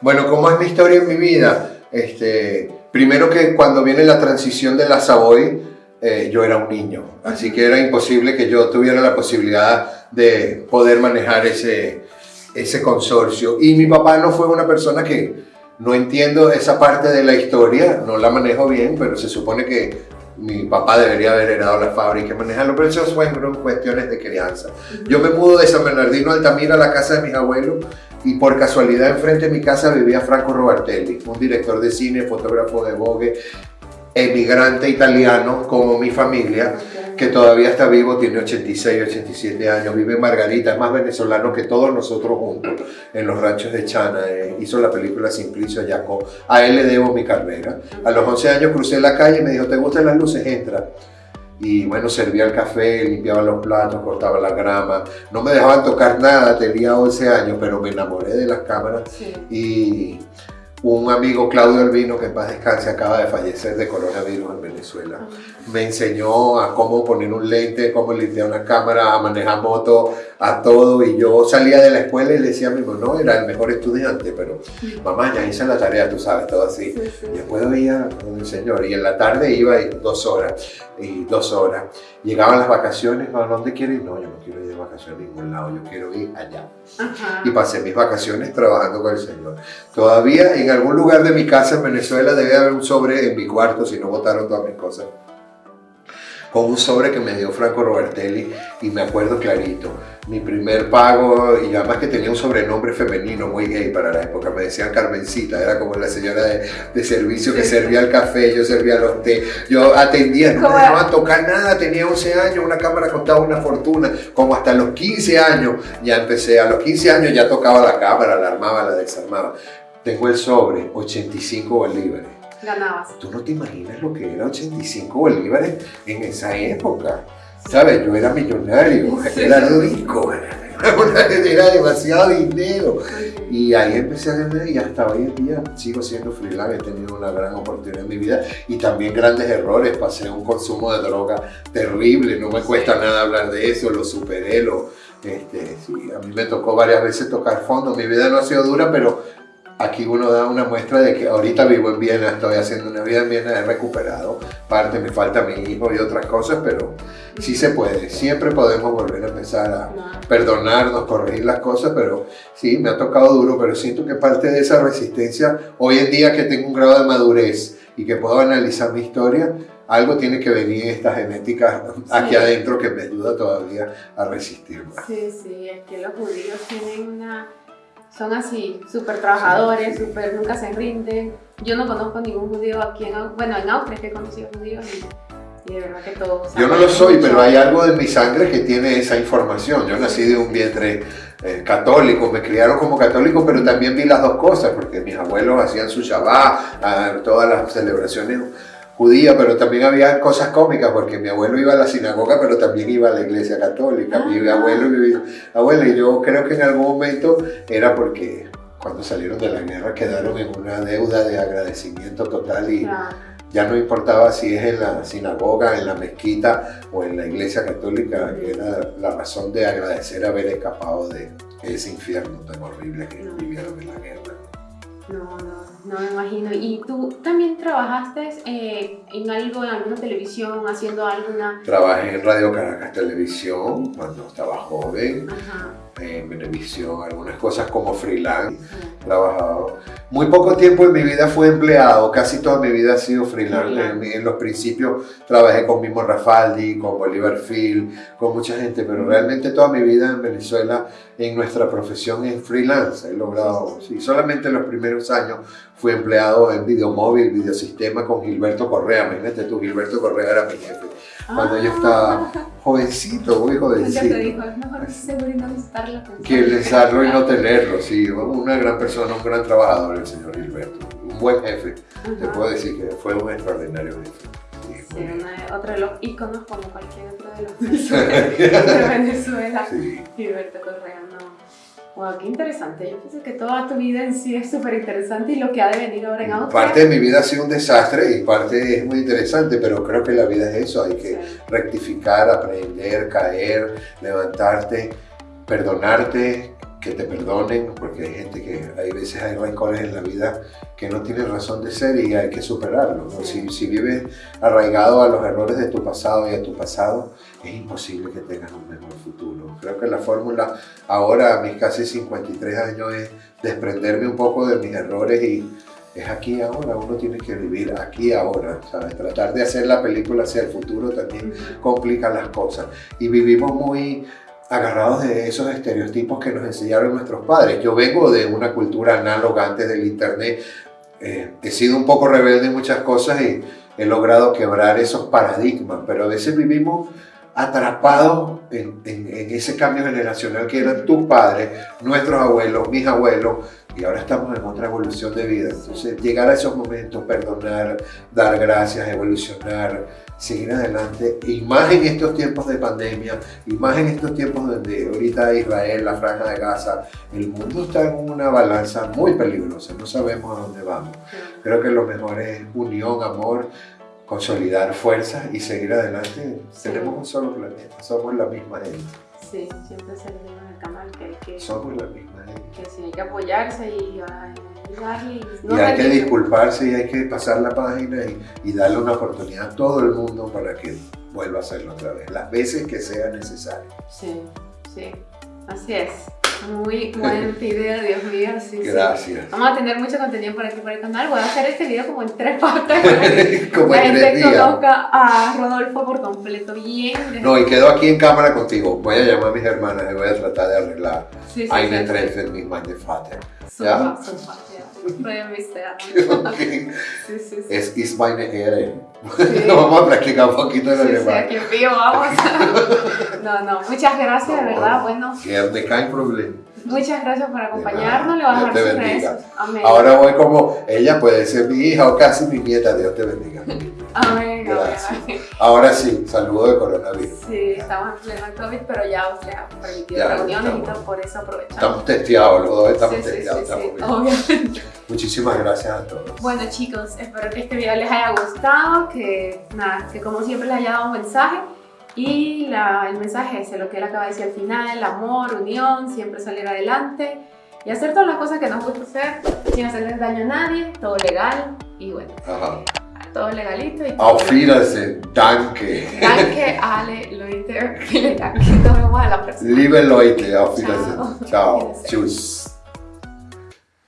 Bueno, ¿cómo es mi historia en mi vida? Este, primero que cuando viene la transición de la Savoy, eh, yo era un niño, así que era imposible que yo tuviera la posibilidad de poder manejar ese, ese consorcio. Y mi papá no fue una persona que, no entiendo esa parte de la historia, no la manejo bien, pero se supone que mi papá debería haber heredado la fábrica y manejarlo, pero eso fueron cuestiones de crianza. Yo me mudo de San Bernardino Altamira a la casa de mis abuelos y por casualidad enfrente de mi casa vivía Franco Robertelli, un director de cine, fotógrafo de Vogue, emigrante italiano como mi familia, que todavía está vivo, tiene 86, 87 años, vive en Margarita, es más venezolano que todos nosotros juntos en los ranchos de Chana. Eh, hizo la película Simplicio Ayaco. A él le debo mi carrera. A los 11 años crucé la calle y me dijo, ¿te gustan las luces? Entra. Y bueno, servía el café, limpiaba los platos, cortaba la grama. No me dejaban tocar nada, tenía 11 años, pero me enamoré de las cámaras. Y un amigo, Claudio Albino, que en paz descanse, acaba de fallecer de coronavirus en Venezuela. Me enseñó a cómo poner un lente, cómo limpiar una cámara, a manejar moto, a todo. Y yo salía de la escuela y le decía a mi mamá, no, era el mejor estudiante, pero mamá, ya hice la tarea, tú sabes, todo así. Y después veía con el señor. Y en la tarde iba dos horas, y dos horas. Llegaban las vacaciones, ¿a dónde quiero ir? No, yo no quiero ir de vacaciones a ningún lado, yo quiero ir allá. Y pasé mis vacaciones trabajando con el señor. Todavía en algún lugar de mi casa en Venezuela debe haber un sobre en mi cuarto, si no botaron todas mis cosas con un sobre que me dio Franco Robertelli y me acuerdo clarito. Mi primer pago, y además que tenía un sobrenombre femenino muy gay para la época, me decían Carmencita, era como la señora de, servicio que servía el café, yo servía los té, yo atendía, no me dejaban tocar nada, tenía 11 años, una cámara costaba una fortuna, como hasta los 15 años ya empecé, a los 15 años ya tocaba la cámara, la armaba, la desarmaba. Tengo el sobre, 85 bolívares ganabas. Tú no te imaginas lo que era 85 bolívares en esa época. ¿Sabes? Yo era millonario, era rico, era demasiado dinero. Y ahí empecé a ganar y hasta hoy en día sigo siendo freelance, he tenido una gran oportunidad en mi vida y también grandes errores. Pasé un consumo de droga terrible, no me cuesta nada hablar de eso, lo superé, lo, este, sí, a mí me tocó varias veces tocar fondo. Mi vida no ha sido dura, pero aquí uno da una muestra de que ahorita vivo en Viena, estoy haciendo una vida en Viena, he recuperado parte, me falta mi hijo y otras cosas, pero sí se puede, siempre podemos volver a empezar a perdonarnos, corregir las cosas, pero sí, me ha tocado duro, pero siento que parte de esa resistencia, hoy en día que tengo un grado de madurez y que puedo analizar mi historia, algo tiene que venir esta genética aquí adentro que me ayuda todavía a resistir más. Sí, sí, es que los judíos tienen una son así, súper trabajadores, súper, nunca se rinden. Yo no conozco ningún judío aquí en, bueno, en Austria que he conocido judíos y, de verdad que todos. Yo no lo soy, pero hay algo de mi sangre que tiene esa información. Yo nací de un vientre eh, católico, me criaron como católico, pero también vi las dos cosas, porque mis abuelos hacían su Shabbat, ah, todas las celebraciones judía, pero también había cosas cómicas, porque mi abuelo iba a la sinagoga, pero también iba a la iglesia católica. Mi ah. abuelo y mi abuela, y yo creo que en algún momento era porque cuando salieron de la guerra quedaron en una deuda de agradecimiento total y ya no importaba si es en la sinagoga, en la mezquita o en la iglesia católica, era la razón de agradecer haber escapado de ese infierno tan horrible que vivieron en la guerra. No, no, no me imagino. ¿Y tú también trabajaste eh, en algo, en alguna televisión, haciendo alguna...? Trabajé en Radio Caracas Televisión cuando estaba joven. Ajá en televisión, algunas cosas como freelance, trabajado. Muy poco tiempo en mi vida fue empleado, casi toda mi vida ha sido freelance. En, los principios trabajé con Mimo Rafaldi, con Bolívar Phil, con mucha gente, pero realmente toda mi vida en Venezuela, en nuestra profesión es freelance. He logrado, sí, solamente en los primeros años fui empleado en Videomóvil, Videosistema con Gilberto Correa. Imagínate tú, Gilberto Correa era mi jefe cuando yo estaba jovencito, muy jovencito. Ya te dijo, es mejor seguro y no visitarlo. Que visitarlo y no tenerlo, sí. Una gran persona, un gran trabajador el señor Gilberto. Un buen jefe. Te puedo decir que fue un extraordinario jefe. Sí, otro de los íconos como cualquier otro de los de Venezuela. Sí. Gilberto Correa. Wow, qué interesante. Yo pienso que toda tu vida en sí es súper interesante y lo que ha de venir ahora en Austria. Parte de mi vida ha sido un desastre y parte es muy interesante, pero creo que la vida es eso. Hay que rectificar, aprender, caer, levantarte, perdonarte, que te perdonen, porque hay gente que hay veces hay rencores en la vida que no tienen razón de ser y hay que superarlos. Si, si, vives arraigado a los errores de tu pasado y a tu pasado, es imposible que tengas un mejor futuro. Creo que la fórmula ahora, a mis casi 53 años, es desprenderme un poco de mis errores y es aquí ahora, uno tiene que vivir aquí ahora, ¿sabes? Tratar de hacer la película hacia el futuro también complica las cosas. Y vivimos muy agarrados de esos estereotipos que nos enseñaron nuestros padres. Yo vengo de una cultura análoga antes del internet, eh, he sido un poco rebelde en muchas cosas y he logrado quebrar esos paradigmas, pero a veces vivimos atrapados en, en, ese cambio generacional que eran tus padres, nuestros abuelos, mis abuelos, y ahora estamos en otra evolución de vida. Entonces, llegar a esos momentos, perdonar, dar gracias, evolucionar, seguir adelante, y más en estos tiempos de pandemia, y más en estos tiempos donde ahorita Israel, la franja de Gaza, el mundo está en una balanza muy peligrosa, no sabemos a dónde vamos. Creo que lo mejor es unión, amor, consolidar fuerzas y seguir adelante. Tenemos un solo planeta, somos la misma gente. Sí, siempre se le dice en el canal que hay que... Somos la misma gente. Que sí, hay que apoyarse y ayudarle. Y, no y hay que disculparse y hay que pasar la página y, y, darle una oportunidad a todo el mundo para que vuelva a hacerlo otra vez, las veces que sea necesario. Sí, sí, así es. Muy buen video, Dios mío. Sí, Gracias. Sí. Vamos a tener mucho contenido por aquí por el canal. Voy a hacer este video como en tres partes que como la en gente tres conozca a Rodolfo por completo bien. No, y quedo aquí en cámara contigo. Voy a llamar a mis hermanas y voy a tratar de arreglar. Sí, sí, Eine sí. treffen mit meine Vater. Super, super, ja. Freue mich sehr. Okay. Sí, sí, sí. Es ist meine Ehre. Vamos a practicar un poquito el Sí, sí, alemán. aquí en vivo vamos. No, no, muchas gracias, de verdad. Bueno, Gerne, kein Problem. Muchas gracias por acompañarnos. Le voy a dejar sus bendiga. redes. Amén. Ahora voy como, ella puede ser mi hija o casi mi nieta, Dios te bendiga. Amén, Gracias. amén. Ahora sí, saludo de coronavirus. Sí, estamos en pleno COVID, pero ya usted ha permitido Ya, reuniones y estamos. todo, por eso aprovechamos. Estamos testeados, los dos estamos sí, sí, sí, testeados. sí, estamos bien. obviamente. Muchísimas gracias a todos. Bueno chicos, espero que este video les haya gustado, que nada, que como siempre les haya dado un mensaje y la- el mensaje es lo que él acaba de decir al final, amor, unión, siempre salir adelante y hacer todas las cosas que nos gusta hacer sin hacerles daño a nadie, todo legal y bueno, Ajá. todo legalito y todo danke. Danke, Ale, Leute, vielen Dank. Nos vemos a la próxima. Liebe Leute, auf Ciao. Wiedersehen. Ciao. Wiedersehen. Tschüss.